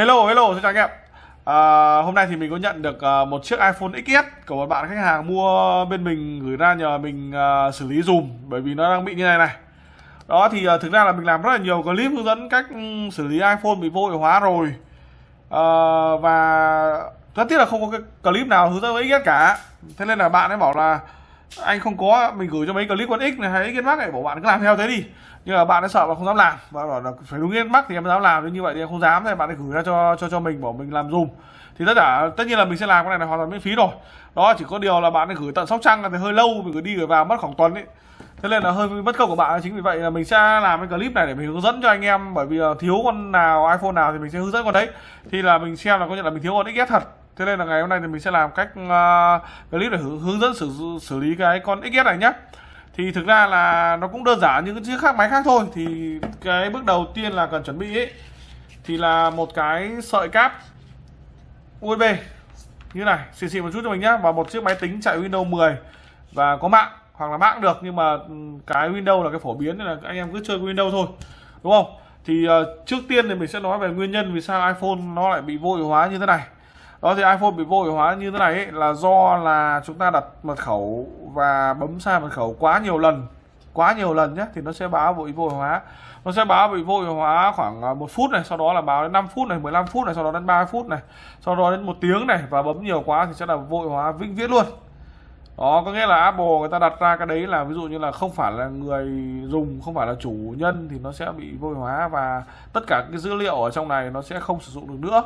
Hello hello xin chào anh em. À, Hôm nay thì mình có nhận được uh, một chiếc iPhone XS của một bạn khách hàng mua bên mình gửi ra nhờ mình uh, xử lý dùm bởi vì nó đang bị như này này. Đó thì uh, thực ra là mình làm rất là nhiều clip hướng dẫn cách xử lý iPhone bị vô hiệu hóa rồi. À, Và rất tiếc là không có cái clip nào hướng dẫn với XS cả. Thế nên là bạn ấy bảo là anh không có, mình gửi cho mấy clip con X này hay XS mắc này bảo bạn cứ làm theo thế đi. Nhưng mà bạn đã sợ và không dám làm và bảo là phải đúng yên mắc thì em dám làm như vậy thì em không dám thì bạn ấy gửi ra cho cho cho mình, bảo mình làm dùm. Thì tất cả, tất nhiên là mình sẽ làm cái này là hoàn toàn miễn phí rồi. Đó, chỉ có điều là bạn ấy gửi tận sóc trăng là thì hơi lâu, mình gửi đi gửi vào mất khoảng tuần ấy. Thế nên là hơi mất công của bạn chính vì vậy là mình sẽ làm cái clip này để mình hướng dẫn cho anh em, bởi vì thiếu con nào, iphone nào thì mình sẽ hướng dẫn con đấy. Thì là mình xem là có nhận là mình thiếu con XS thật thế nên là ngày hôm nay thì mình sẽ làm cách uh, clip để hướng dẫn xử xử lý cái con XS này nhé thì thực ra là nó cũng đơn giản như những chiếc khác máy khác thôi. Thì cái bước đầu tiên là cần chuẩn bị ấy thì là một cái sợi cáp USB như này xì xì một chút cho mình nhé và một chiếc máy tính chạy Windows 10 và có mạng hoặc là mạng được nhưng mà ừ, cái Windows là cái phổ biến nên là anh em cứ chơi Windows thôi đúng không? Thì uh, trước tiên thì mình sẽ nói về nguyên nhân vì sao iPhone nó lại bị vô hiệu hóa như thế này đó thì iPhone bị vô hiệu hóa như thế này ấy, là do là chúng ta đặt mật khẩu và bấm sai mật khẩu quá nhiều lần quá nhiều lần nhé thì nó sẽ báo bị vô hiệu hóa. Nó sẽ báo bị vô hiệu hóa khoảng à, một phút này sau đó là báo đến 5 phút này 15 phút này sau đó đến 3 phút này sau đó đến một tiếng này và bấm nhiều quá thì sẽ là vô hiệu hóa vĩnh viễn luôn. Đó có nghĩa là Apple người ta đặt ra cái đấy là ví dụ như là không phải là người dùng không phải là chủ nhân thì nó sẽ bị vô hiệu hóa và tất cả cái dữ liệu ở trong này nó sẽ không sử dụng được nữa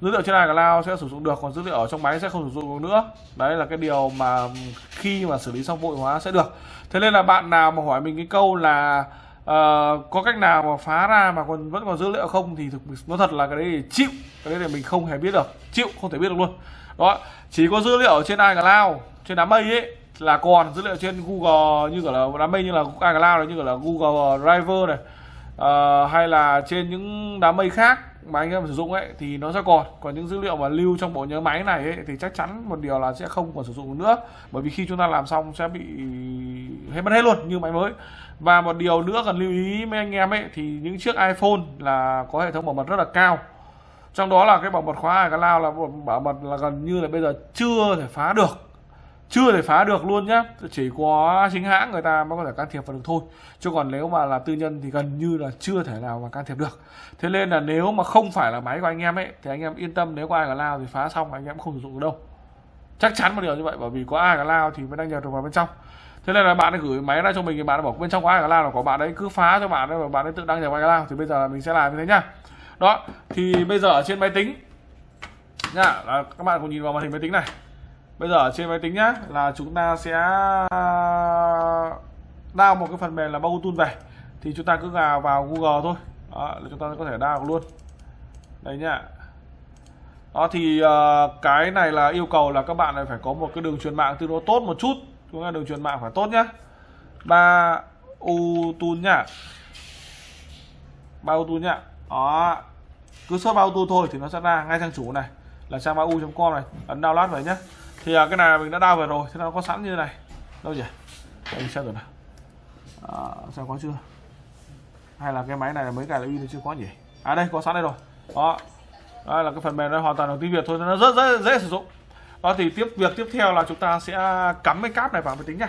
dữ liệu trên iCloud sẽ sử dụng được còn dữ liệu ở trong máy sẽ không sử dụng được nữa. Đấy là cái điều mà khi mà xử lý xong vội hóa sẽ được. Thế nên là bạn nào mà hỏi mình cái câu là uh, có cách nào mà phá ra mà còn vẫn còn dữ liệu không thì thực nó thật là cái đấy thì chịu. Cái đấy thì mình không hề biết được. Chịu không thể biết được luôn. Đó chỉ có dữ liệu trên iCloud trên đám mây ấy là còn dữ liệu trên Google như kiểu là đám mây như là iCloud này như kiểu là Google Drive này uh, hay là trên những đám mây khác mà anh em sử dụng ấy thì nó sẽ còn. Còn những dữ liệu mà lưu trong bộ nhớ máy này ấy, thì chắc chắn một điều là sẽ không còn sử dụng nữa. Bởi vì khi chúng ta làm xong sẽ bị hết mất hết luôn như máy mới. Và một điều nữa cần lưu ý mấy anh em ấy thì những chiếc iPhone là có hệ thống bảo mật rất là cao. Trong đó là cái bảo mật khóa iCloud là bảo mật là gần như là bây giờ chưa thể phá được chưa thể phá được luôn nhá. Chỉ có chính hãng người ta mới có thể can thiệp vào được thôi. Chứ còn nếu mà là tư nhân thì gần như là chưa thể nào mà can thiệp được. Thế nên là nếu mà không phải là máy của anh em ấy, thì anh em yên tâm, nếu có ai cả lao thì phá xong, anh em không sử dụng được đâu. Chắc chắn một điều như vậy, bởi vì có ai cả lao thì mới đăng nhập được vào bên trong. Thế nên là bạn ấy gửi máy ra cho mình thì bạn ấy bảo, bên trong có ai cả lao là có bạn ấy cứ phá cho bạn ấy và bạn ấy tự đăng nhập ai cả lao thì bây giờ là mình sẽ làm như thế nhá. Đó, thì bây giờ ở trên máy tính. Nhá, là các bạn cùng nhìn vào màn hình máy tính này bây giờ ở trên máy tính nhá là chúng ta sẽ đao một cái phần mềm là Bautool về thì chúng ta cứ vào vào Google thôi. Đó, là chúng ta có thể đao luôn. Đây nhá. Đó thì uh, cái này là yêu cầu là các bạn này phải có một cái đường truyền mạng tương đối tốt một chút. Chúng ta đường truyền mạng phải tốt nhá. Ba u tool nhá. Ba u tool nhá. Đó. Cứ search bao tool thôi thì nó sẽ ra ngay trang chủ này. Là trang bao com này. Ấn download về nhá thì à, cái này mình đã đao về rồi thế nó có sẵn như thế này. Đâu nhỉ? Mình xem rồi nào. À, xem có chưa? Hay là cái máy này là mấy cái là in chưa có nhỉ? À đây có sẵn đây rồi. Đó. Đây là cái phần mềm này hoàn toàn là tiếng việt thôi nó rất rất dễ sử dụng. Đó thì tiếp việc tiếp theo là chúng ta sẽ cắm cái cáp này vào máy tính nha.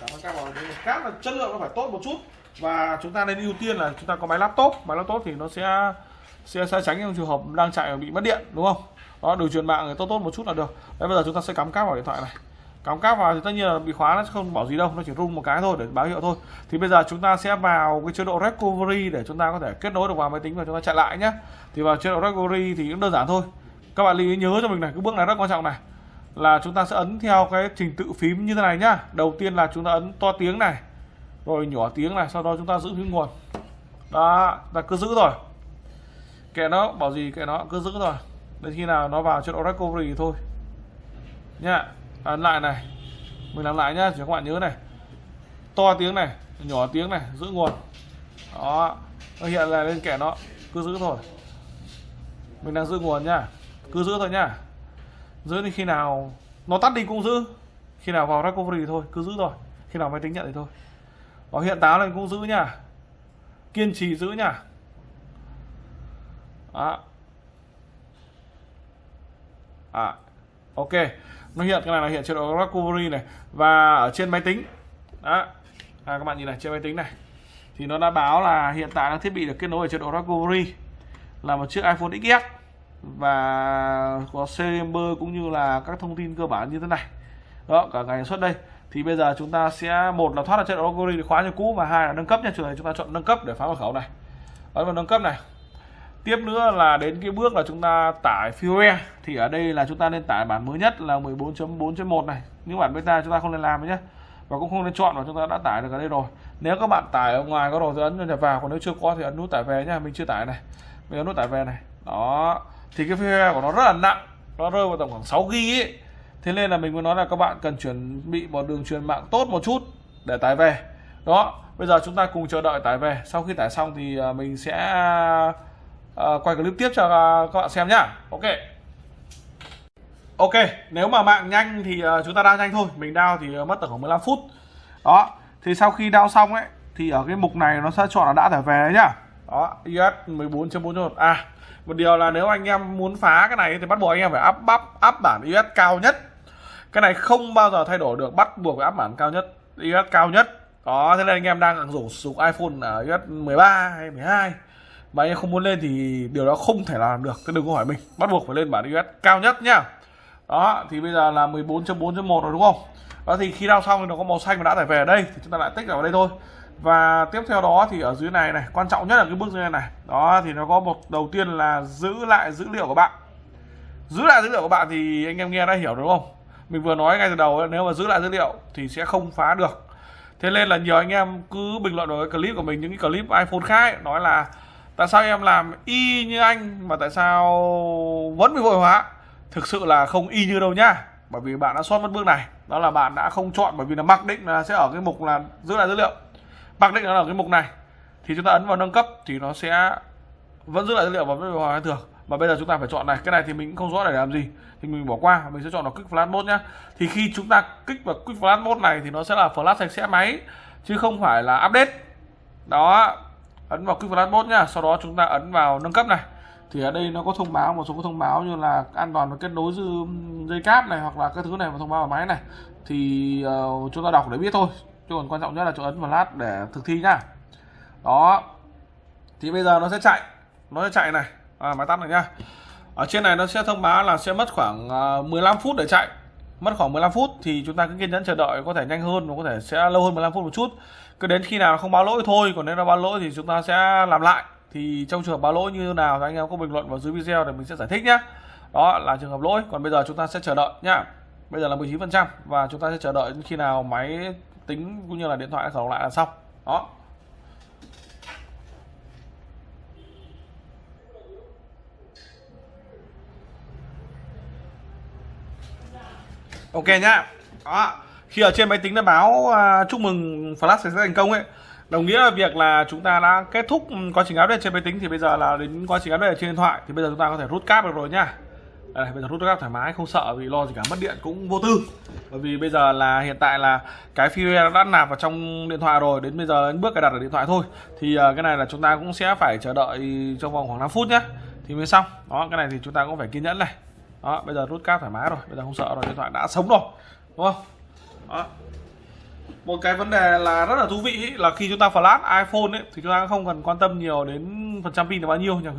Cắm cái cáp vào cáp là chất lượng nó phải tốt một chút. Và chúng ta nên ưu tiên là chúng ta có máy laptop. Máy laptop thì nó sẽ sẽ, sẽ tránh trong trường hợp đang chạy bị mất điện đúng không? Đó đường truyền mạng tốt tốt một chút là được. Đấy, bây giờ chúng ta sẽ cắm cáp vào điện thoại này. Cắm cáp vào thì tất nhiên là bị khóa nó không bảo gì đâu, nó chỉ rung một cái thôi để báo hiệu thôi. Thì bây giờ chúng ta sẽ vào cái chế độ recovery để chúng ta có thể kết nối được vào máy tính và chúng ta chạy lại nhé thì vào chế độ recovery thì cũng đơn giản thôi. Các bạn lưu ý nhớ cho mình này, cái bước này rất quan trọng này. Là chúng ta sẽ ấn theo cái trình tự phím như thế này nhá. Đầu tiên là chúng ta ấn to tiếng này, rồi nhỏ tiếng này, sau đó chúng ta giữ phím nguồn. Đó, ta cứ giữ rồi kệ nó, bảo gì kệ nó, cứ giữ rồi đến khi nào nó vào chế độ recovery thôi. Nhá, ấn lại này. Mình làm lại nhá chỉ các bạn nhớ này. To tiếng này, nhỏ tiếng này, giữ nguồn. Đó, nó hiện là lên kẻ nó, cứ giữ thôi. Mình đang giữ nguồn nhá, cứ giữ thôi nhá. Giữ đến khi nào nó tắt đi cũng giữ. Khi nào vào recovery thôi, cứ giữ thôi. Khi nào máy tính nhận thì thôi. Đó, hiện táo lên cũng giữ nhá. Kiên trì giữ nhá. Đó à ok. Nó hiện cái này là hiện chế độ recovery này. Và ở trên máy tính. Đó. À, các bạn nhìn này trên máy tính này. Thì nó đã báo là hiện tại là thiết bị được kết nối ở chế độ recovery là một chiếc iPhone XS và có serial cũng như là các thông tin cơ bản như thế này. Đó cả ngày xuất đây. Thì bây giờ chúng ta sẽ một là thoát ra chế độ recovery để khóa như cũ và hai là nâng cấp nha. Trường này chúng ta chọn nâng cấp để phá mật khẩu này. Ấn vào nâng cấp này tiếp nữa là đến cái bước là chúng ta tải firmware thì ở đây là chúng ta nên tải bản mới nhất là 14.4.1 này. Những bản beta chúng ta không nên làm nhé. Và cũng không nên chọn và chúng ta đã tải được ở đây rồi. Nếu các bạn tải ở ngoài có đồ thì ấn nhập vào, còn nếu chưa có thì ấn nút tải về nhá. Mình chưa tải này. Mình ấn nút tải về này. Đó. Thì cái firmware của nó rất là nặng. Nó rơi vào tầm khoảng 6 GB ấy thế nên là mình muốn nói là các bạn cần chuẩn bị một đường truyền mạng tốt một chút để tải về. Đó. Bây giờ chúng ta cùng chờ đợi tải về. Sau khi tải xong thì à, mình sẽ uh, quay clip tiếp cho ờ, các bạn xem nhá. Ok. Ok nếu mà mạng nhanh thì uh, chúng ta đao nhanh thôi. Mình đao thì mất tầm khoảng 15 phút. Đó thì sau khi đao xong ấy thì ở cái mục này nó sẽ chọn là đã tải về đấy nhá. Đó us 14.4.1 à một điều là nếu anh em muốn phá cái này thì bắt buộc anh em phải áp bắp, áp bản us cao nhất. Cái này không bao giờ thay đổi được bắt buộc phải áp bản cao nhất us cao nhất. Đó thế nên anh em đang dùng sử dụng iPhone ở us 13 hay 12 mà anh em không muốn lên thì điều đó không thể làm được. Cái đừng có hỏi mình. Bắt buộc phải lên bản us cao nhất nhá. Đó thì bây giờ là 14.4.1 rồi đúng không? Đó thì khi đao xong thì nó có màu xanh và đã tải về ở đây thì chúng ta lại tích vào đây thôi. Và tiếp theo đó thì ở dưới này này quan trọng nhất là cái bước dưới này này. Đó thì nó có một đầu tiên là giữ lại dữ liệu của bạn. Giữ lại dữ liệu của bạn thì anh em nghe đã hiểu đúng không? Mình vừa nói ngay từ đầu nếu mà giữ lại dữ liệu thì sẽ không phá được. Thế nên là nhiều anh em cứ bình luận vào cái clip của mình những cái clip iPhone khác ấy, nói là tại sao em làm y như anh mà tại sao vẫn bị vội hóa? Thực sự là không y như đâu nhá. Bởi vì bạn đã sót mất bước này. Đó là bạn đã không chọn, bởi vì là mặc định là sẽ ở cái mục là giữ lại dữ liệu. Mặc định là ở cái mục này, thì chúng ta ấn vào nâng cấp thì nó sẽ vẫn giữ lại dữ liệu và vẫn hóa thường. Và bây giờ chúng ta phải chọn này, cái này thì mình cũng không rõ để làm gì. Thì mình bỏ qua, mình sẽ chọn vào quick flash mode nhá. Thì khi chúng ta kích vào quick flash mode này thì nó sẽ là flash sạch sẽ máy, chứ không phải là update. Đó ấn vào quick flash mode nhá. Sau đó chúng ta ấn vào nâng cấp này. Thì ở đây nó có thông báo một số thông báo như là an toàn và kết nối dư dây cáp này hoặc là các thứ này và thông báo vào máy này. Thì uh, chúng ta đọc để biết thôi. Chứ còn quan trọng nhất là chỗ ấn vào lát để thực thi nhá. Đó. Thì bây giờ nó sẽ chạy. Nó sẽ chạy này. À, máy tắt này nhá. Ở trên này nó sẽ thông báo là sẽ mất khoảng ờ, uh, 15 phút để chạy mất khoảng 15 phút thì chúng ta cứ kiên nhẫn chờ đợi, có thể nhanh hơn và có thể sẽ lâu hơn 15 phút một chút. Cứ đến khi nào không báo lỗi thôi, còn nếu nó báo lỗi thì chúng ta sẽ làm lại. Thì trong trường hợp báo lỗi như nào thì anh em có bình luận vào dưới video để mình sẽ giải thích nhé đó là trường hợp lỗi, còn bây giờ chúng ta sẽ chờ đợi nhá. Bây giờ là 19 phần trăm và chúng ta sẽ chờ đợi khi nào máy tính cũng như là điện thoại khởi động lại là xong. Đó. Ok nhá. Đó. Khi ở trên máy tính đã báo uh, chúc mừng flash sẽ thành công ấy. Đồng nghĩa là việc là chúng ta đã kết thúc quá trình update trên máy tính thì bây giờ là đến quá trình update trên điện thoại thì bây giờ chúng ta có thể rút cáp được rồi nhá. Đây, bây giờ rút cáp thoải mái không sợ vì lo gì cả mất điện cũng vô tư. Bởi vì bây giờ là hiện tại là cái firmware đã nạp vào trong điện thoại rồi đến bây giờ đến bước cài đặt ở điện thoại thôi. Thì uh, cái này là chúng ta cũng sẽ phải chờ đợi trong vòng khoảng 5 phút nhá. Thì mới xong. Đó cái này thì chúng ta cũng phải kiên nhẫn này đó bây giờ rút cáp thoải mái rồi bây giờ không sợ rồi điện thoại đã sống rồi đúng không? Đó. Một cái vấn đề là rất là thú vị ý, là khi chúng ta flash iPhone ấy, thì chúng ta không cần quan tâm nhiều đến phần trăm pin là bao nhiêu nhà,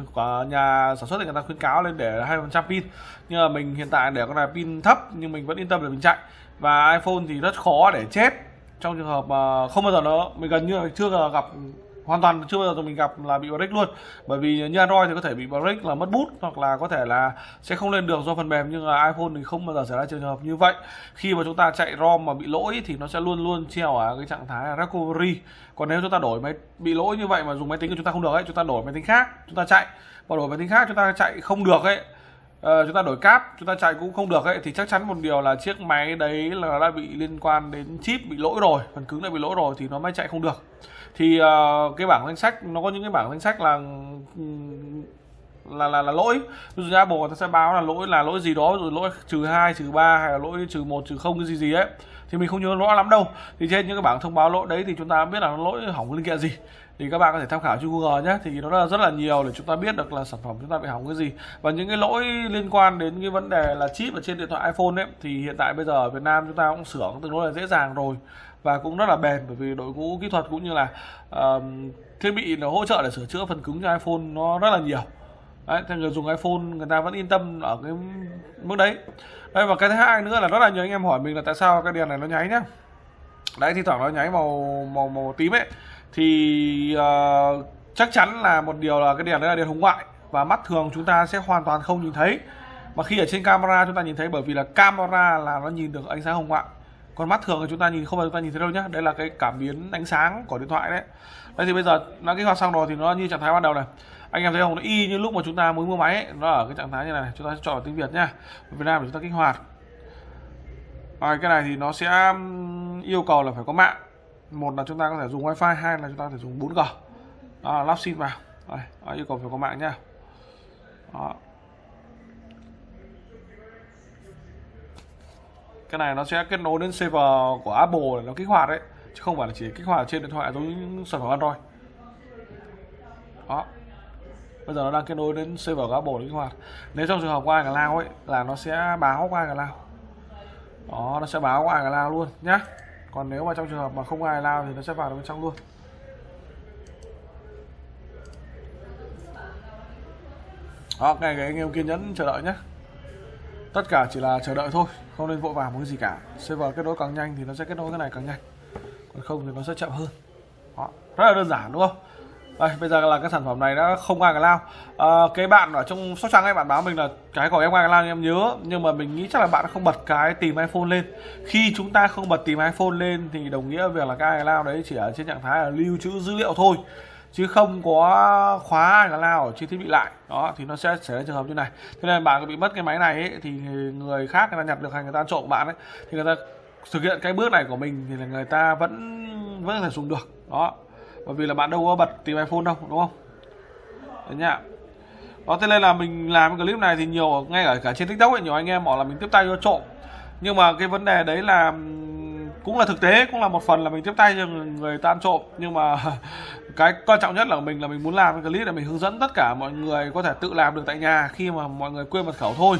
nhà sản xuất thì người ta khuyến cáo lên để hai phần trăm pin. Nhưng mà mình hiện tại để con này pin thấp nhưng mình vẫn yên tâm để mình chạy. Và iPhone thì rất khó để chết trong trường hợp mà không bao giờ nó mình gần như là chưa gặp hoàn toàn chưa bao giờ mình gặp là bị break luôn. Bởi vì như Android thì có thể bị break là mất bút hoặc là có thể là sẽ không lên được do phần mềm nhưng là iPhone thì không bao giờ xảy ra trường hợp như vậy. Khi mà chúng ta chạy ROM mà bị lỗi thì nó sẽ luôn luôn treo ở cái trạng thái recovery. Còn nếu chúng ta đổi máy bị lỗi như vậy mà dùng máy tính của chúng ta không được ấy chúng ta đổi máy tính khác chúng ta chạy. Và đổi máy tính khác chúng ta chạy không được ấy uh, chúng ta đổi cáp chúng ta chạy cũng không được ấy thì chắc chắn một điều là chiếc máy đấy là đã bị liên quan đến chip bị lỗi rồi phần cứng đã bị lỗi rồi thì nó mới chạy không được thì uh, cái bảng danh sách nó có những cái bảng danh sách là là là, là lỗi. Ví dụ như Apple người ta sẽ báo là lỗi là lỗi gì đó rồi lỗi trừ hai trừ ba hay là lỗi trừ một trừ không cái gì gì ấy. Thì mình không nhớ rõ lắm đâu. Thì trên những cái bảng thông báo lỗi đấy thì chúng ta biết là nó lỗi hỏng linh kiện gì. Thì các bạn có thể tham khảo trên Google nhé. Thì nó là rất là nhiều để chúng ta biết được là sản phẩm chúng ta bị hỏng cái gì. Và những cái lỗi liên quan đến cái vấn đề là chip ở trên điện thoại iPhone ấy thì hiện tại bây giờ ở Việt Nam chúng ta cũng sửa tương đối là dễ dàng rồi và cũng rất là bền bởi vì đội ngũ kỹ thuật cũng như là uh, thiết bị nó hỗ trợ để sửa chữa phần cứng cho iPhone nó rất là nhiều. Đấy thì người dùng iPhone người ta vẫn yên tâm ở cái mức đấy. Đây và cái thứ hai nữa là rất là nhiều anh em hỏi mình là tại sao cái đèn này nó nháy nhá. Đấy thì thoảng nó nháy màu màu màu tím ấy. Thì uh, chắc chắn là một điều là cái đèn đấy là đèn hồng ngoại và mắt thường chúng ta sẽ hoàn toàn không nhìn thấy. Mà khi ở trên camera chúng ta nhìn thấy bởi vì là camera là nó nhìn được ánh sáng hồng ngoại còn mắt thường thì chúng ta nhìn không phải chúng ta nhìn thấy đâu nhá. Đây là cái cảm biến ánh sáng của điện thoại đấy. Đây thì bây giờ nó kích hoạt xong rồi thì nó như trạng thái ban đầu này. Anh em thấy không? Nó y như lúc mà chúng ta mới mua máy ấy, nó ở cái trạng thái như này, này. chúng ta sẽ chọn tiếng việt nhá. Việt Nam để chúng ta kích hoạt. Rồi cái này thì nó sẽ yêu cầu là phải có mạng. Một là chúng ta có thể dùng wifi hai là chúng ta có thể dùng 4G đó lắp sim vào. Rồi, đó, yêu cầu phải có mạng nhá. Đó. Cái này nó sẽ kết nối đến server của Apple để nó kích hoạt đấy, chứ không phải là chỉ kích hoạt trên điện thoại giống sản phẩm Android. Đó. Bây giờ nó đang kết nối đến server của Apple để kích hoạt. Nếu trong trường hợp qua cả lao ấy, là nó sẽ báo qua cả lao đó, nó sẽ báo qua cả lao luôn nhá. Còn nếu mà trong trường hợp mà không ai lao thì nó sẽ vào bên trong luôn. Đó cái anh em kiên nhẫn chờ đợi nhé tất cả chỉ là chờ đợi thôi không nên vội vàng một cái gì cả. Server kết nối càng nhanh thì nó sẽ kết nối cái này càng nhanh. Còn không thì nó sẽ chậm hơn. Đó rất là đơn giản đúng không? Đây bây giờ là cái sản phẩm này đã không ai cả lao. À, cái bạn ở trong sóc trăng ấy bạn báo mình là cái của em ai cả lao em nhớ. Nhưng mà mình nghĩ chắc là bạn không bật cái tìm iphone lên. Khi chúng ta không bật tìm iphone lên thì đồng nghĩa việc là cái ai lao đấy chỉ ở trên trạng thái là lưu trữ dữ liệu thôi chứ không có khóa là nào lao ở trên thiết bị lại. Đó thì nó sẽ xảy ra trường hợp như này. Thế nên bạn bị mất cái máy này ấy, thì người khác người ta nhặt được hay người ta trộm bạn ấy thì người ta thực hiện cái bước này của mình thì là người ta vẫn vẫn có thể dùng được. Đó bởi vì là bạn đâu có bật tìm iPhone đâu đúng không? Đấy nhá. Đó thế nên là mình làm cái clip này thì nhiều ngay ở cả trên tiktok ấy nhiều anh em bảo là mình tiếp tay cho trộm. Nhưng mà cái vấn đề đấy là cũng là thực tế, cũng là một phần là mình tiếp tay cho người ta ăn trộm. Nhưng mà cái quan trọng nhất là mình là mình muốn làm cái clip để mình hướng dẫn tất cả mọi người có thể tự làm được tại nhà khi mà mọi người quên mật khẩu thôi.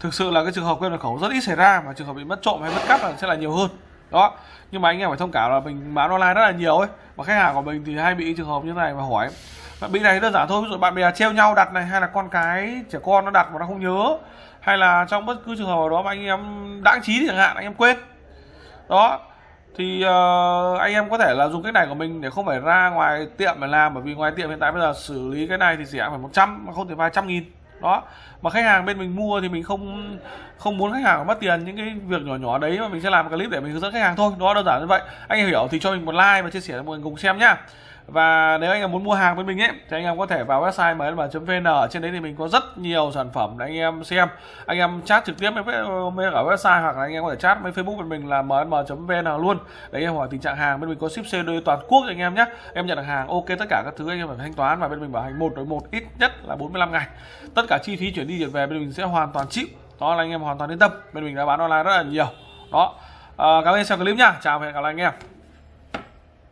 Thực sự là cái trường hợp quên mật khẩu rất ít xảy ra mà trường hợp bị mất trộm hay mất cắp là sẽ là nhiều hơn. Đó. Nhưng mà anh em phải thông cảm là mình bán online rất là nhiều ấy. Và khách hàng của mình thì hay bị trường hợp như này mà hỏi. Bạn bị này đơn giản thôi, ví dụ bạn bè treo nhau đặt này, hay là con cái trẻ con nó đặt mà nó không nhớ, hay là trong bất cứ trường hợp nào đó mà anh em đáng trí chẳng hạn, anh em quên đó. Thì uh, anh em có thể là dùng cách này của mình để không phải ra ngoài tiệm để làm bởi vì ngoài tiệm hiện tại bây giờ xử lý cái này thì rẻ phải 100 mà không thể vài trăm nghìn. Đó. Mà khách hàng bên mình mua thì mình không không muốn khách hàng mất tiền những cái việc nhỏ nhỏ đấy mà mình sẽ làm một clip để mình hướng dẫn khách hàng thôi. Đó đơn giản như vậy. Anh em hiểu thì cho mình một like và chia sẻ cho mọi người cùng xem nhá và nếu anh em muốn mua hàng với mình ấy thì anh em có thể vào website mlm.vn ở trên đấy thì mình có rất nhiều sản phẩm để anh em xem. Anh em chat trực tiếp với, với cả website hoặc là anh em có thể chat với facebook bên mình là mlm.vn luôn. Để anh em hỏi tình trạng hàng bên mình có ship COD toàn quốc cho anh em nhé. Em nhận được hàng ok tất cả các thứ anh em phải thanh toán và bên mình bảo hành một đối một ít nhất là 45 ngày. Tất cả chi phí chuyển đi chuyển về bên mình sẽ hoàn toàn chịu. Đó là anh em hoàn toàn yên tâm. Bên mình đã bán online rất là nhiều. Đó. À, cảm ơn xem clip nha chào và hẹn gặp lại anh em.